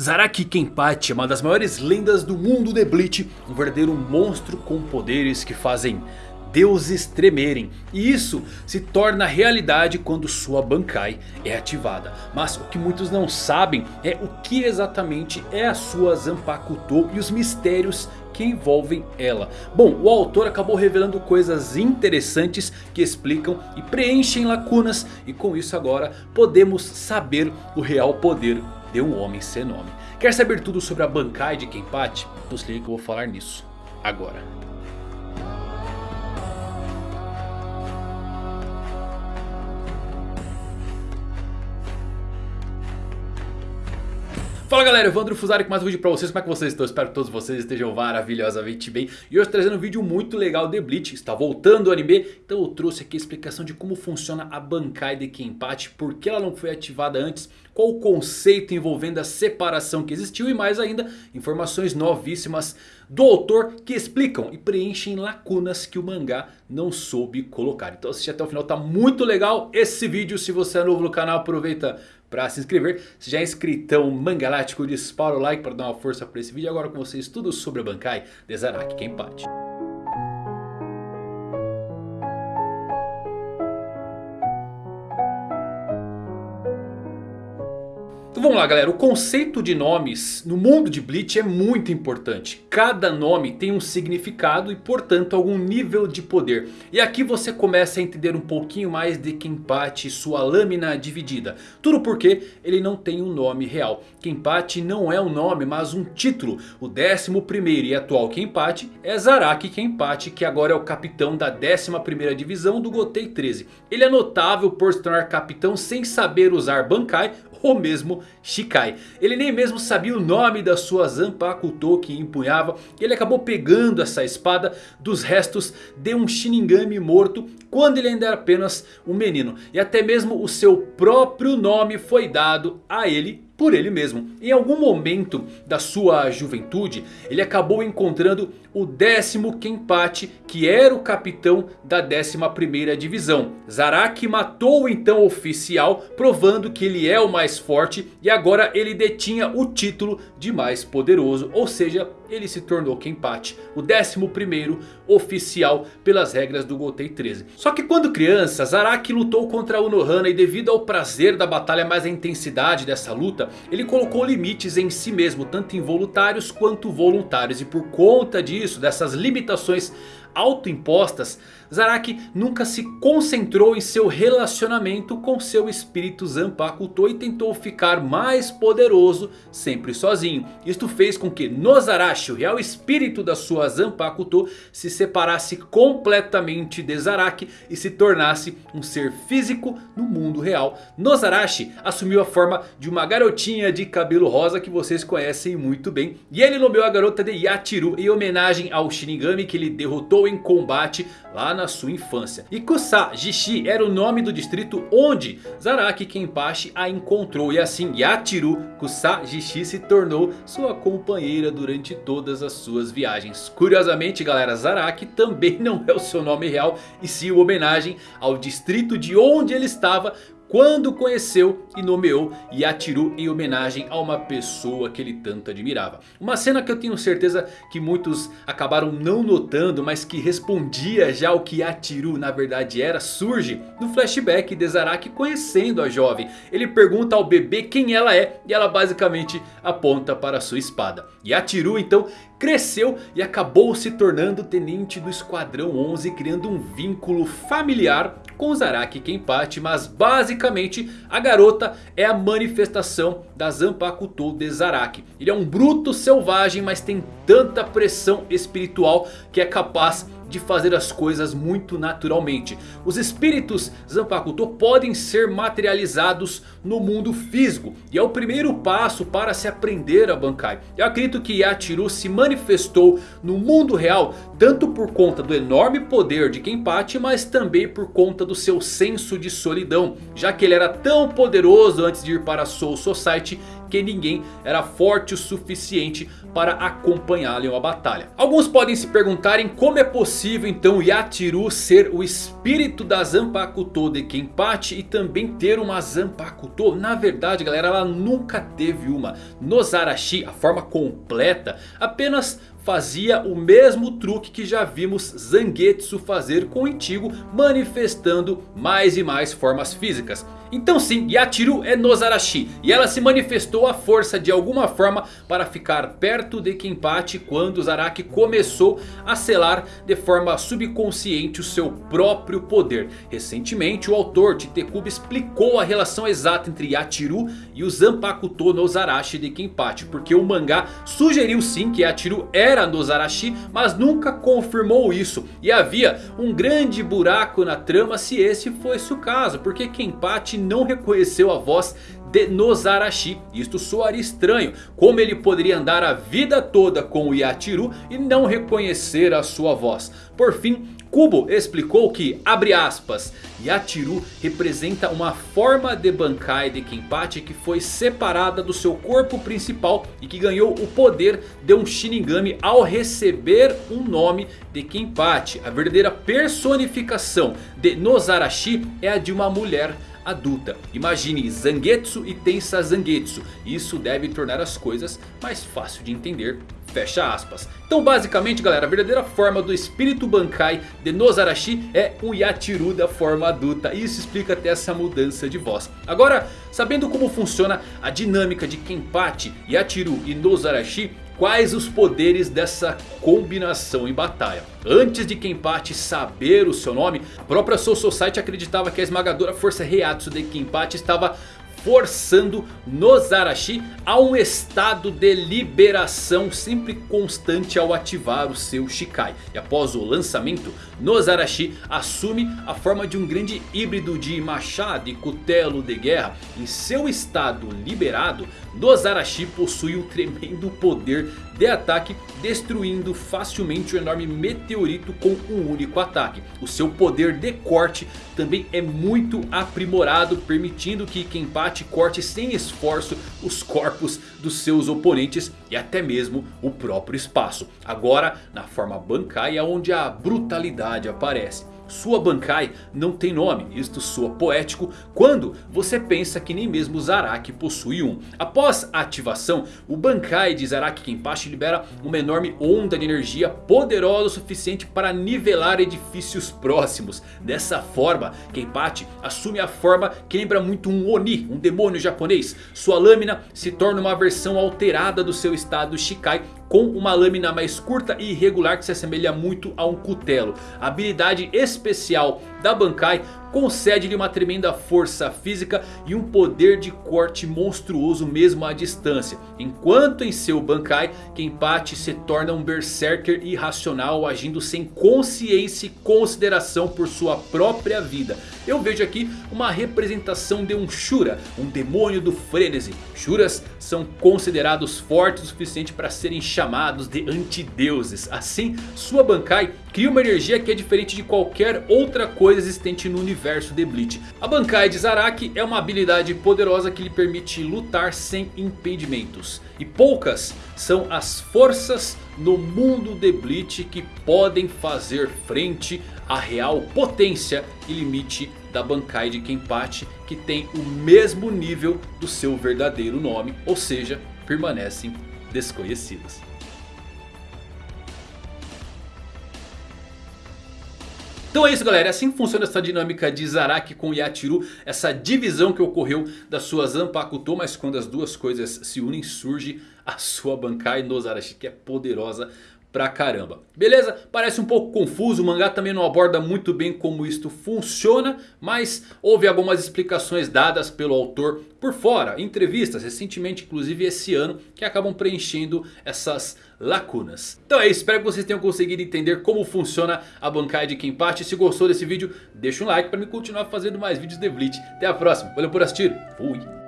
Zaraki Kenpachi é uma das maiores lendas do mundo de Bleach. Um verdadeiro monstro com poderes que fazem deuses tremerem. E isso se torna realidade quando sua Bankai é ativada. Mas o que muitos não sabem é o que exatamente é a sua Zanpakuto e os mistérios que envolvem ela. Bom, o autor acabou revelando coisas interessantes que explicam e preenchem lacunas. E com isso agora podemos saber o real poder de um homem sem nome. Quer saber tudo sobre a Bankai de Kenpachi? Nos liga que eu vou falar nisso agora. Fala galera, Evandro Fusari com mais um vídeo pra vocês, como é que vocês estão? Espero que todos vocês estejam maravilhosamente bem. E hoje trazendo um vídeo muito legal de Bleach, está voltando o anime. Então eu trouxe aqui a explicação de como funciona a Bankai de Kenpachi Por que ela não foi ativada antes, qual o conceito envolvendo a separação que existiu E mais ainda, informações novíssimas do autor que explicam e preenchem lacunas que o mangá não soube colocar. Então assiste até o final, tá muito legal esse vídeo. Se você é novo no canal aproveita para se inscrever. Se já é inscritão mangalático, dispara o like para dar uma força para esse vídeo. Agora com vocês tudo sobre a Bankai de Zaraki Kenpachi. Lá galera, o conceito de nomes no mundo de Bleach é muito importante. Cada nome tem um significado e portanto algum nível de poder. E aqui você começa a entender um pouquinho mais de Kenpachi e sua lâmina dividida. Tudo porque ele não tem um nome real. Kenpachi não é um nome mas um título. O 11º e atual Kenpachi é Zaraki Kenpachi que agora é o capitão da 11ª divisão do Gotei 13. Ele é notável por se tornar capitão sem saber usar Bankai ou mesmo Shikai. Ele nem mesmo sabia o nome da sua Zanpakuto que empunhava. E ele acabou pegando essa espada dos restos de um Shinigami morto quando ele ainda era apenas um menino. E até mesmo o seu próprio nome foi dado a ele por ele mesmo. Em algum momento da sua juventude, ele acabou encontrando o décimo Kenpachi, que era o capitão da 11ª divisão. Zaraki matou então o oficial, provando que ele é o mais forte e agora ele detinha o título de mais poderoso, ou seja, ele se tornou Kenpachi, o 11º oficial pelas regras do Gotei 13. Só que quando criança, Zaraki lutou contra Unohana e devido ao prazer da batalha mais a intensidade dessa luta, ele colocou limites em si mesmo, tanto involuntários quanto voluntários. E por conta disso, dessas limitações autoimpostas, Zaraki nunca se concentrou em seu relacionamento com seu espírito Zanpakuto e tentou ficar mais poderoso sempre sozinho. Isto fez com que Nozarashi, o real espírito da sua Zanpakuto, se separasse completamente de Zaraki e se tornasse um ser físico no mundo real. Nozarashi assumiu a forma de uma garotinha de cabelo rosa que vocês conhecem muito bem. E ele nomeou a garota de Yachiru em homenagem ao Shinigami que ele derrotou em combate lá na sua infância. E Kusa-jishi era o nome do distrito onde Zaraki Kenpachi a encontrou. E assim Yachiru Kusa-jishi se tornou sua companheira durante todas as suas viagens. Curiosamente galera, Zaraki também não é o seu nome real. E sim uma homenagem ao distrito de onde ele estava quando conheceu e nomeou Yachiru em homenagem a uma pessoa que ele tanto admirava. Uma cena que eu tenho certeza que muitos acabaram não notando, mas que respondia já o que Yachiru na verdade era, surge no flashback de Zaraki conhecendo a jovem. Ele pergunta ao bebê quem ela é e ela basicamente aponta para sua espada. Yachiru então cresceu e acabou se tornando tenente do Esquadrão 11 criando um vínculo familiar com Zaraki Kenpachi, mas basicamente a garota é a manifestação da Zanpakuto de Zaraki. Ele é um bruto selvagem, mas tem tanta pressão espiritual que é capaz de fazer as coisas muito naturalmente. Os espíritos Zanpakuto podem ser materializados no mundo físico. E é o primeiro passo para se aprender a Bankai. Eu acredito que Yachiru se manifestou no mundo real. Tanto por conta do enorme poder de Kenpachi. Mas também por conta do seu senso de solidão. Já que ele era tão poderoso antes de ir para Soul Society que ninguém era forte o suficiente para acompanhá-lo em uma batalha. Alguns podem se perguntarem como é possível então Yatiru ser o espírito da Zanpakuto de Kenpachi e também ter uma Zanpakuto. Na verdade galera ela nunca teve uma. Nozarashi, a forma completa, apenas fazia o mesmo truque que já vimos Zangetsu fazer com o Ichigo, manifestando mais e mais formas físicas. Então sim, Yachiru é Nozarashi e ela se manifestou à força de alguma forma para ficar perto de Kenpachi quando Zaraki começou a selar de forma subconsciente o seu próprio poder. Recentemente o autor Titekubo explicou a relação exata entre Yachiru e o Zanpakuto Nozarashi de Kenpachi. Porque o mangá sugeriu sim que Yachiru era Nozarashi, mas nunca confirmou isso. E havia um grande buraco na trama se esse fosse o caso, porque Kenpachi não reconheceu a voz de Nozarashi. Isto soaria estranho. Como ele poderia andar a vida toda com o Yachiru e não reconhecer a sua voz? Por fim, Kubo explicou que, abre aspas, Yachiru representa uma forma de Bankai de Kenpachi que foi separada do seu corpo principal e que ganhou o poder de um Shinigami ao receber um nome de Kenpachi. A verdadeira personificação de Nozarashi é a de uma mulher adulta. Imagine Zangetsu e Tensa Zangetsu. Isso deve tornar as coisas mais fácil de entender. Fecha aspas. Então basicamente galera, a verdadeira forma do espírito Bankai de Nozarashi é o Yachiru da forma adulta. Isso explica até essa mudança de voz. Agora, sabendo como funciona a dinâmica de Kenpachi, Yachiru e Nozarashi, quais os poderes dessa combinação em batalha. Antes de Kenpachi saber o seu nome, a própria Soul Society acreditava que a esmagadora força Heiatsu de Kenpachi estava forçando Nozarashi a um estado de liberação sempre constante ao ativar o seu Shikai. E após o lançamento, Nozarashi assume a forma de um grande híbrido de machado e cutelo de guerra. Em seu estado liberado, Nozarashi possui um tremendo poder de ataque, destruindo facilmente o enorme meteorito com um único ataque. O seu poder de corte também é muito aprimorado, permitindo que Kenpachi corte sem esforço os corpos dos seus oponentes e até mesmo o próprio espaço. Agora na forma Bankai onde a brutalidade aparece. Sua Bankai não tem nome, isto soa poético quando você pensa que nem mesmo Zaraki possui um. Após a ativação, o Bankai de Zaraki Kenpachi libera uma enorme onda de energia poderosa o suficiente para nivelar edifícios próximos. Dessa forma, Kenpachi assume a forma que lembra muito um Oni, um demônio japonês. Sua lâmina se torna uma versão alterada do seu estado Shikai com uma lâmina mais curta e irregular que se assemelha muito a um cutelo. A habilidade especial da Bankai concede-lhe uma tremenda força física e um poder de corte monstruoso mesmo à distância. Enquanto em seu Bankai, Kenpachi se torna um berserker irracional agindo sem consciência e consideração por sua própria vida. Eu vejo aqui uma representação de um Shura, um demônio do frenesi. Shuras são considerados fortes o suficiente para serem chamados de antideuses. Assim, sua Bankai cria uma energia que é diferente de qualquer outra coisa existente no universo de Bleach. A Bankai de Zaraki é uma habilidade poderosa que lhe permite lutar sem impedimentos. E poucas são as forças no mundo de Bleach que podem fazer frente à real potência e limite da Bankai de Kenpachi. Que tem o mesmo nível do seu verdadeiro nome, ou seja, permanecem desconhecidas. Então é isso galera, é assim funciona essa dinâmica de Zaraki com Yachiru. Essa divisão que ocorreu da sua Zanpakuto. Mas quando as duas coisas se unem surge a sua Bankai no Zarashi que é poderosa pra caramba. Beleza? Parece um pouco confuso, o mangá também não aborda muito bem como isto funciona. Mas houve algumas explicações dadas pelo autor por fora. Entrevistas recentemente, inclusive esse ano, que acabam preenchendo essas lacunas. Então é isso, espero que vocês tenham conseguido entender como funciona a Bankai de Kenpachi. Se gostou desse vídeo, deixa um like para me continuar fazendo mais vídeos de Bleach. Até a próxima, valeu por assistir, fui!